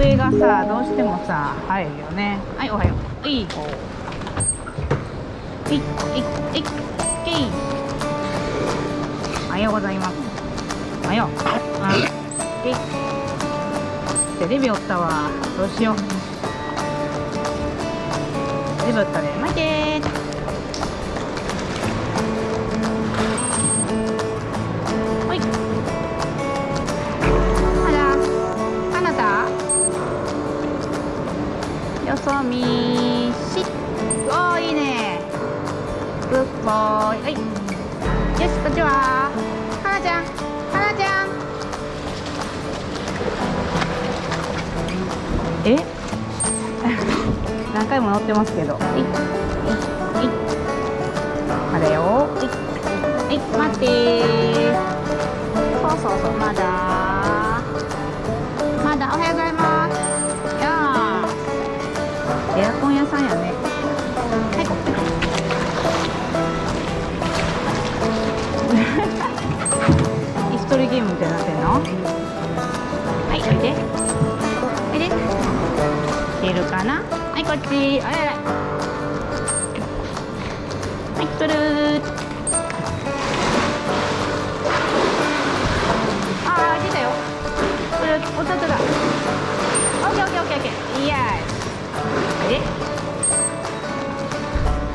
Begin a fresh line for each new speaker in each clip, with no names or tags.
上がさどうしてもさ入るよね。はいおはよう。いい。子いい。いい。いい。おはようございますおはようあいテレビおったわどうしようテレビおったね待てグッボーイはい。よしこっちは。はなちゃん。はなちゃん。え？何回も乗ってますけど。はい。はい。はいまだよ。はい。はい。待ってそうそうそうまだ椅子取りゲームみたいになってんの？はいおいで。おいで。出るかな？はいこっち。あららはい取る。あー出たよ。これ弟だ。オッケーオッケーオッケーオッケー。イエーイ。で。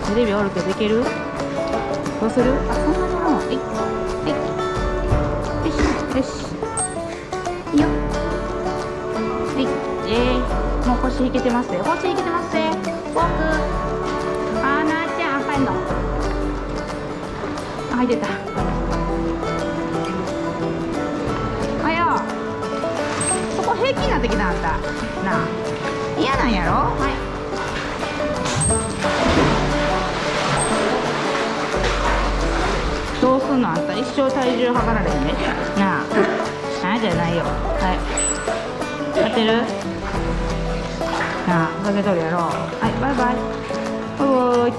テレビおるけどいける？どうする？あそんなにもういいよしよしいいよ。はい。えー、もう腰引けてますよ腰引けてますね。フォーク。あーなーちゃん入んの。あ入ってた。あやそこ平気になってきたあんたなあ。嫌なんやろ？はい。どうすんのあんた一生体重測られへんね。なあ。なあじゃないよ。はい。当てる？なあ。かけとるやろ。はいバイバイ。おい。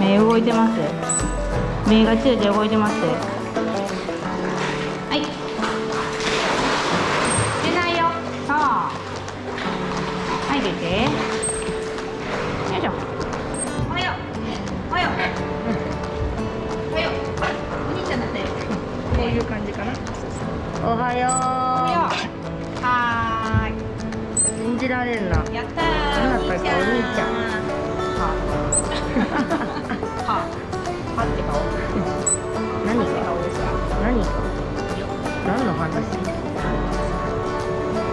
目動いてます。目がチラチラ動いてます。はい。出ないよ。そう。はい出て。
じられんな。
やった
あなたがお兄ちゃん
はははって顔
何？が
顔ですか
何？が何？の話？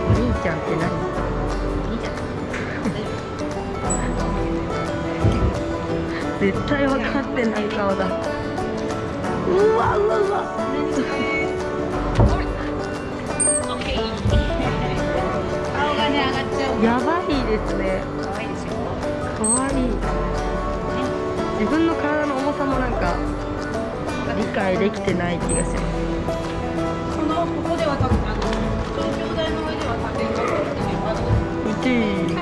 お兄ちゃんって何？
いいじゃん
絶対分かってない顔だうわうわうわやばいですね。
可愛いで
い。い自分の体の重さもなんか理解できてない気がします
このここでは立ってあの東京大の上では立てるか
1位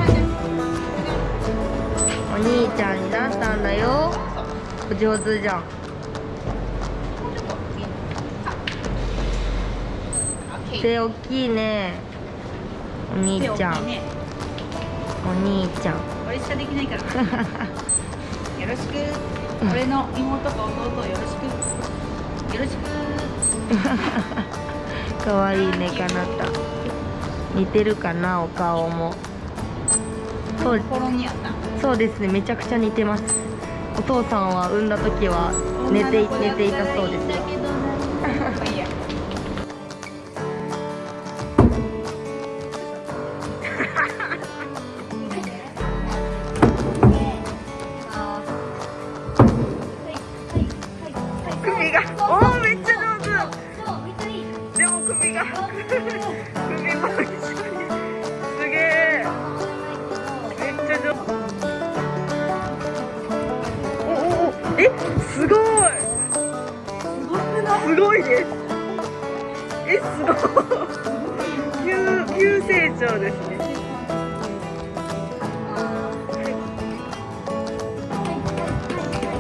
お兄ちゃんになったんだよ。お上手じゃん。手大きいね。お兄ちゃん。
ね
お兄ちゃん。
俺しかできないから。よろしく。俺の妹と弟をよろしく。よろしく。
かわいいねかなた。似てるかなお顔も。そう。そうですねめちゃくちゃ似てます。お父さんは産んだ時は寝てい寝ていたそうです。よ すごいですえすごい。急急成長ですね。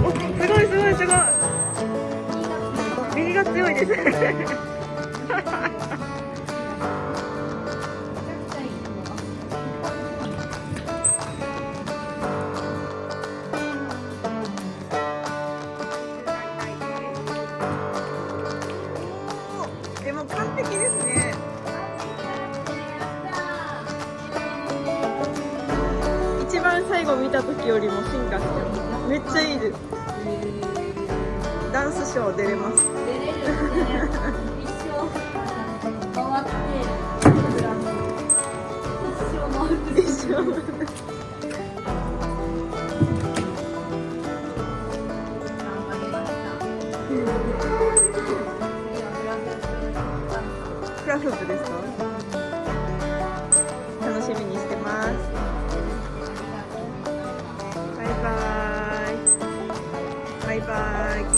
おすごいすごいすごい。右が強いです。
一番最後見た時よりも進化してますめっちゃいいです。ダンスショー出れます。
一生フラフープですか Bye-bye,